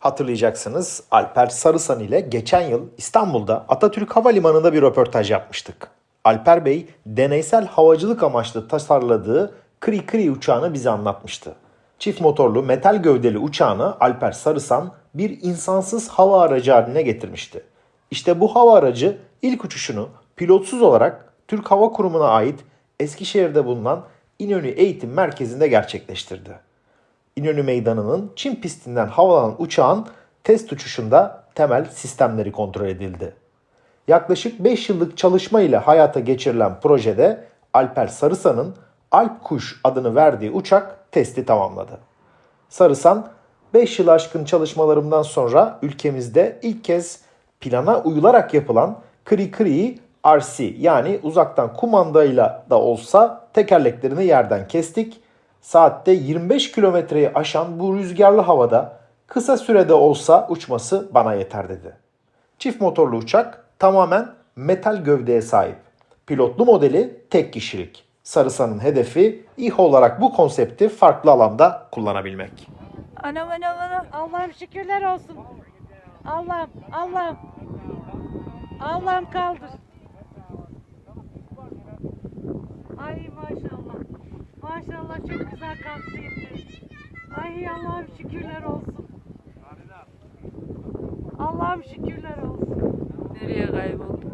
hatırlayacaksınız. Alper Sarısan ile geçen yıl İstanbul'da Atatürk Havalimanı'nda bir röportaj yapmıştık. Alper Bey deneysel havacılık amaçlı tasarladığı Kri Kri uçağını bize anlatmıştı. Çift motorlu metal gövdeli uçağını Alper Sarısan bir insansız hava aracı haline getirmişti. İşte bu hava aracı ilk uçuşunu pilotsuz olarak Türk Hava Kurumu'na ait Eskişehir'de bulunan İnönü Eğitim Merkezi'nde gerçekleştirdi. İnönü Meydanı'nın Çin pistinden havalanan uçağın test uçuşunda temel sistemleri kontrol edildi. Yaklaşık 5 yıllık çalışma ile hayata geçirilen projede Alper Sarısan'ın Alp Kuş adını verdiği uçak testi tamamladı. Sarısan 5 yıl aşkın çalışmalarımdan sonra ülkemizde ilk kez plana uyularak yapılan Kri Kri'yi RC yani uzaktan kumandayla da olsa tekerleklerini yerden kestik. Saatte 25 kilometreyi aşan bu rüzgarlı havada kısa sürede olsa uçması bana yeter dedi. Çift motorlu uçak tamamen metal gövdeye sahip. Pilotlu modeli tek kişilik. Sarısan'ın hedefi İHA olarak bu konsepti farklı alanda kullanabilmek. Anam anam anam. Allah'ım şükürler olsun. Allah'ım, Allah'ım. Allah'ım kaldır. Ay maşallah. Maşallah çok güzel kalktı indi. Ay Allah'ım şükürler olsun. Allah'ım şükürler olsun. Nereye kayboldu?